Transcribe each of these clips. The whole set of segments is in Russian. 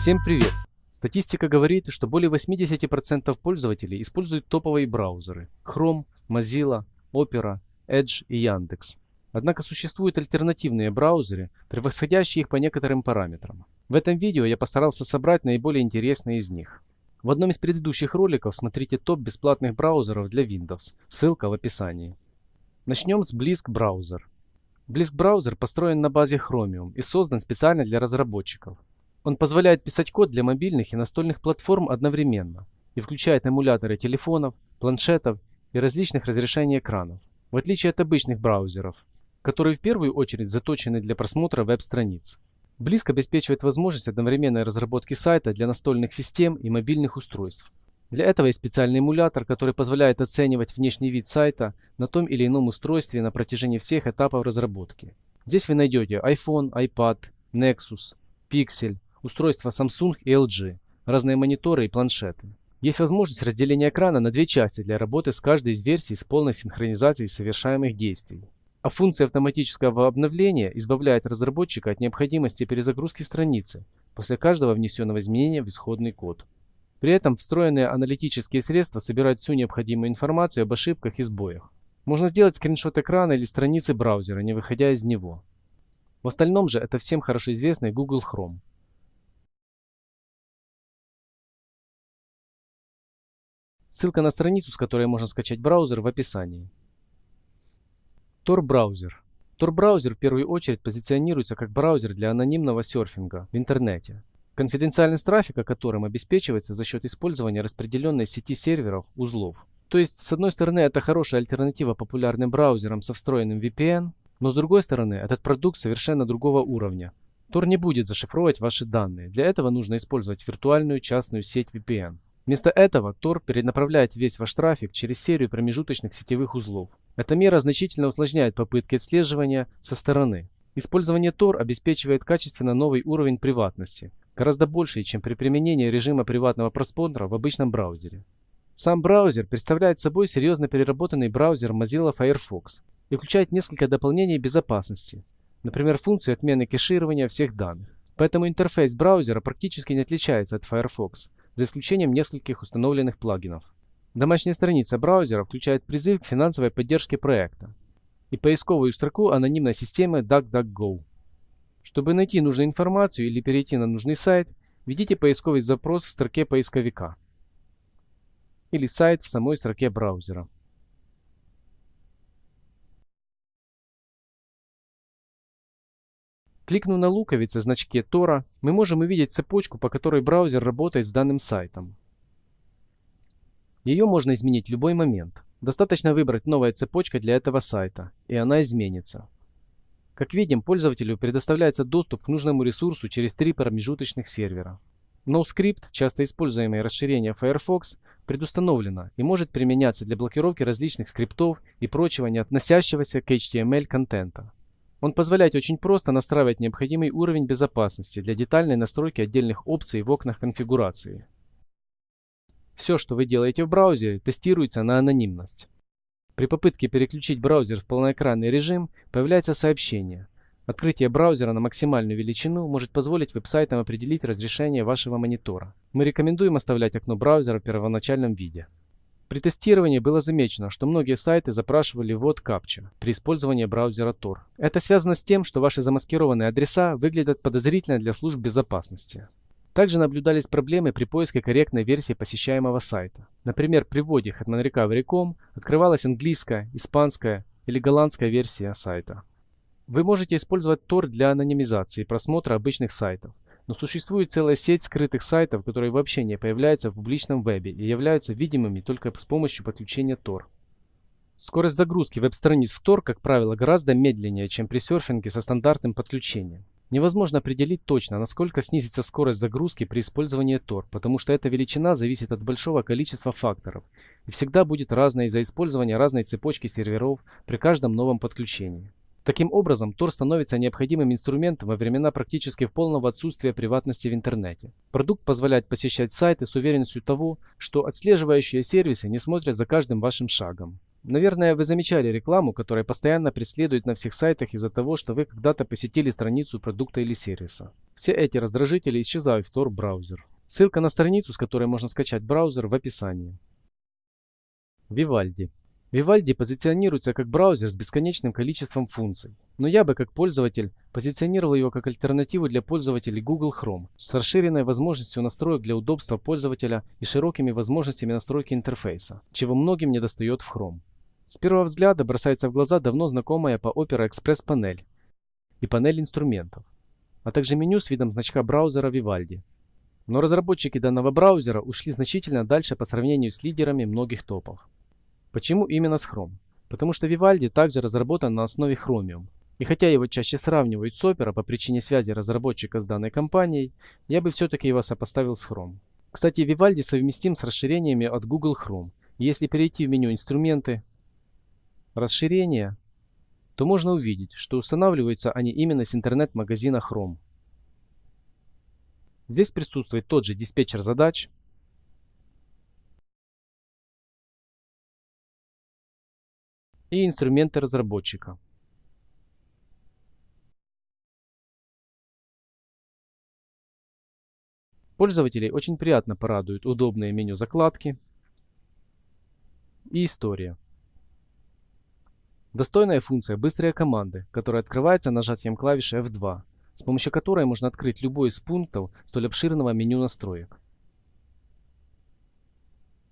Всем привет! Статистика говорит, что более 80% пользователей используют топовые браузеры Chrome, Mozilla, Opera, Edge и Яндекс. Однако существуют альтернативные браузеры, превосходящие их по некоторым параметрам. В этом видео я постарался собрать наиболее интересные из них. В одном из предыдущих роликов смотрите топ бесплатных браузеров для Windows, ссылка в описании. Начнем с Blisk Browser. Blisk Browser построен на базе Chromium и создан специально для разработчиков. Он позволяет писать код для мобильных и настольных платформ одновременно и включает эмуляторы телефонов, планшетов и различных разрешений экранов, в отличие от обычных браузеров, которые в первую очередь заточены для просмотра веб-страниц. Близк обеспечивает возможность одновременной разработки сайта для настольных систем и мобильных устройств. Для этого есть специальный эмулятор, который позволяет оценивать внешний вид сайта на том или ином устройстве на протяжении всех этапов разработки. Здесь вы найдете iPhone, iPad, Nexus, Pixel, устройства Samsung и LG, разные мониторы и планшеты. Есть возможность разделения экрана на две части для работы с каждой из версий с полной синхронизацией совершаемых действий. А функция автоматического обновления избавляет разработчика от необходимости перезагрузки страницы после каждого внесенного изменения в исходный код. При этом встроенные аналитические средства собирают всю необходимую информацию об ошибках и сбоях. Можно сделать скриншот экрана или страницы браузера, не выходя из него. В остальном же это всем хорошо известный Google Chrome. Ссылка на страницу, с которой можно скачать браузер в описании. Tor браузер. Tor браузер в первую очередь позиционируется как браузер для анонимного серфинга в интернете, конфиденциальность трафика которым обеспечивается за счет использования распределенной сети серверов узлов. То есть, с одной стороны, это хорошая альтернатива популярным браузерам со встроенным VPN, но с другой стороны, этот продукт совершенно другого уровня. Tor не будет зашифровывать ваши данные. Для этого нужно использовать виртуальную частную сеть VPN. Вместо этого Tor перенаправляет весь ваш трафик через серию промежуточных сетевых узлов. Эта мера значительно усложняет попытки отслеживания со стороны. Использование Tor обеспечивает качественно новый уровень приватности, гораздо больший, чем при применении режима приватного просмотра в обычном браузере. Сам браузер представляет собой серьезно переработанный браузер Mozilla Firefox и включает несколько дополнений безопасности, например, функцию отмены кеширования всех данных. Поэтому интерфейс браузера практически не отличается от Firefox, за исключением нескольких установленных плагинов. Домашняя страница браузера включает призыв к финансовой поддержке проекта и поисковую строку анонимной системы DuckDuckGo. Чтобы найти нужную информацию или перейти на нужный сайт, введите поисковый запрос в строке поисковика или сайт в самой строке браузера. Кликнув на луковице значке Тора, мы можем увидеть цепочку, по которой браузер работает с данным сайтом. Ее можно изменить в любой момент. Достаточно выбрать новая цепочка для этого сайта, и она изменится. Как видим, пользователю предоставляется доступ к нужному ресурсу через три промежуточных сервера. NoScript, часто используемое расширение Firefox, предустановлено и может применяться для блокировки различных скриптов и прочего не относящегося к HTML контента. Он позволяет очень просто настраивать необходимый уровень безопасности для детальной настройки отдельных опций в окнах конфигурации. Все, что вы делаете в браузере, тестируется на анонимность. При попытке переключить браузер в полноэкранный режим появляется сообщение. Открытие браузера на максимальную величину может позволить веб-сайтам определить разрешение вашего монитора. Мы рекомендуем оставлять окно браузера в первоначальном виде. При тестировании было замечено, что многие сайты запрашивали ввод капча при использовании браузера Tor. Это связано с тем, что ваши замаскированные адреса выглядят подозрительно для служб безопасности. Также наблюдались проблемы при поиске корректной версии посещаемого сайта. Например, при вводе hetmanrecovery.com открывалась английская, испанская или голландская версия сайта. Вы можете использовать Tor для анонимизации просмотра обычных сайтов, но существует целая сеть скрытых сайтов, которые вообще не появляются в публичном вебе и являются видимыми только с помощью подключения Tor. Скорость загрузки веб-страниц в Tor, как правило, гораздо медленнее, чем при серфинге со стандартным подключением. Невозможно определить точно, насколько снизится скорость загрузки при использовании Tor, потому что эта величина зависит от большого количества факторов и всегда будет разной из-за использования разной цепочки серверов при каждом новом подключении. Таким образом, Tor становится необходимым инструментом во времена практически полного отсутствия приватности в интернете. Продукт позволяет посещать сайты с уверенностью того, что отслеживающие сервисы не смотрят за каждым вашим шагом. Наверное, вы замечали рекламу, которая постоянно преследует на всех сайтах из-за того, что вы когда-то посетили страницу продукта или сервиса. Все эти раздражители исчезают в Tor браузер. Ссылка на страницу, с которой можно скачать браузер, в описании. Vivaldi. Vivaldi позиционируется как браузер с бесконечным количеством функций, но я бы как пользователь позиционировал его как альтернативу для пользователей Google Chrome с расширенной возможностью настроек для удобства пользователя и широкими возможностями настройки интерфейса, чего многим недостает в Chrome. С первого взгляда бросается в глаза давно знакомая по Opera Express панель и панель инструментов, а также меню с видом значка браузера Vivaldi. Но разработчики данного браузера ушли значительно дальше по сравнению с лидерами многих топов. Почему именно с Chrome? Потому что Vivaldi также разработан на основе Chromium. И хотя его чаще сравнивают с Opera по причине связи разработчика с данной компанией, я бы все-таки его сопоставил с Chrome. Кстати, Vivaldi совместим с расширениями от Google Chrome. Если перейти в меню «Инструменты», расширения, то можно увидеть, что устанавливаются они именно с интернет-магазина Chrome. Здесь присутствует тот же диспетчер задач, и инструменты разработчика. Пользователей очень приятно порадуют удобные меню закладки и история. Достойная функция «Быстрые команды», которая открывается нажатием клавиши F2, с помощью которой можно открыть любой из пунктов столь обширного меню настроек.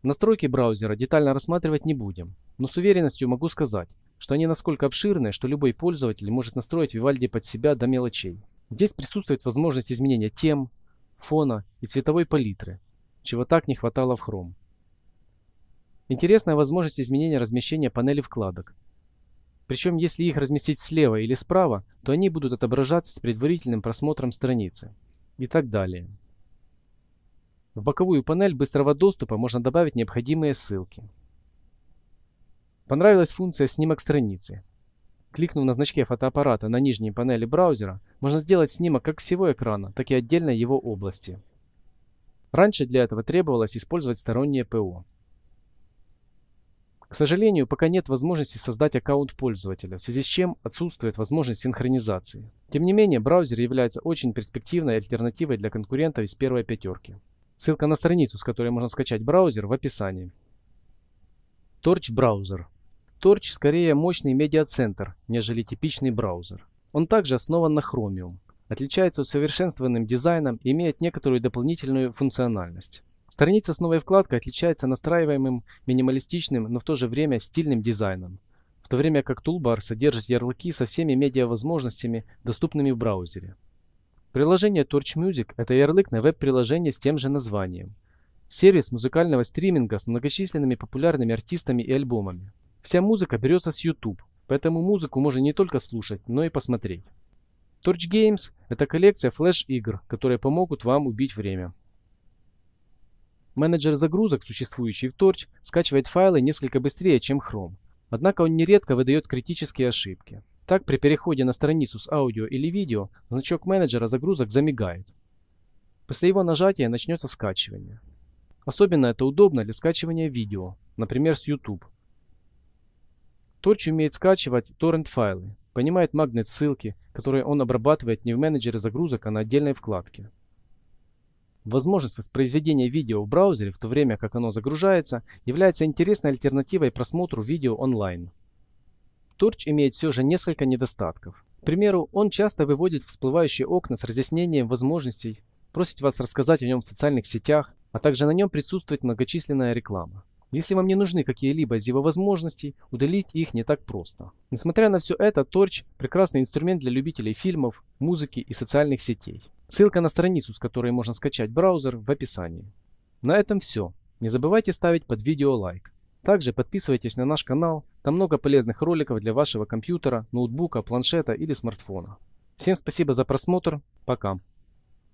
Настройки браузера детально рассматривать не будем, но с уверенностью могу сказать, что они настолько обширны, что любой пользователь может настроить Vivaldi под себя до мелочей. Здесь присутствует возможность изменения тем, фона и цветовой палитры, чего так не хватало в Chrome. Интересная возможность изменения размещения панели вкладок, причем, если их разместить слева или справа, то они будут отображаться с предварительным просмотром страницы. И так далее. В боковую панель быстрого доступа можно добавить необходимые ссылки. Понравилась функция «Снимок страницы». Кликнув на значке фотоаппарата на нижней панели браузера, можно сделать снимок как всего экрана, так и отдельно его области. Раньше для этого требовалось использовать стороннее ПО. К сожалению, пока нет возможности создать аккаунт пользователя, в связи с чем отсутствует возможность синхронизации. Тем не менее, браузер является очень перспективной альтернативой для конкурентов из первой пятерки. Ссылка на страницу, с которой можно скачать браузер, в описании. Torch браузер. Torch скорее мощный медиацентр, нежели типичный браузер. Он также основан на Chromium, отличается усовершенствованным дизайном и имеет некоторую дополнительную функциональность. Страница с новой вкладкой отличается настраиваемым минималистичным, но в то же время стильным дизайном, в то время как Toolbar содержит ярлыки со всеми медиа-возможностями, доступными в браузере. Приложение Torch Music – это ярлык на веб-приложение с тем же названием. Сервис музыкального стриминга с многочисленными популярными артистами и альбомами. Вся музыка берется с YouTube, поэтому музыку можно не только слушать, но и посмотреть. Torch Games – это коллекция флеш-игр, которые помогут вам убить время. Менеджер загрузок, существующий в Torch, скачивает файлы несколько быстрее, чем Chrome. Однако он нередко выдает критические ошибки. Так, при переходе на страницу с аудио или видео, значок менеджера загрузок замигает. После его нажатия начнется скачивание. Особенно это удобно для скачивания видео, например с YouTube. Torch умеет скачивать торрент-файлы, понимает магнит-ссылки, которые он обрабатывает не в менеджере загрузок, а на отдельной вкладке. Возможность воспроизведения видео в браузере в то время, как оно загружается, является интересной альтернативой просмотру видео онлайн. Torch имеет все же несколько недостатков. К примеру, он часто выводит всплывающие окна с разъяснением возможностей, просит вас рассказать о нем в социальных сетях, а также на нем присутствует многочисленная реклама. Если вам не нужны какие-либо из его возможностей, удалить их не так просто. Несмотря на все это, Torch – прекрасный инструмент для любителей фильмов, музыки и социальных сетей. Ссылка на страницу, с которой можно скачать браузер, в описании. На этом все. Не забывайте ставить под видео лайк. Также подписывайтесь на наш канал, там много полезных роликов для вашего компьютера, ноутбука, планшета или смартфона. Всем спасибо за просмотр, пока.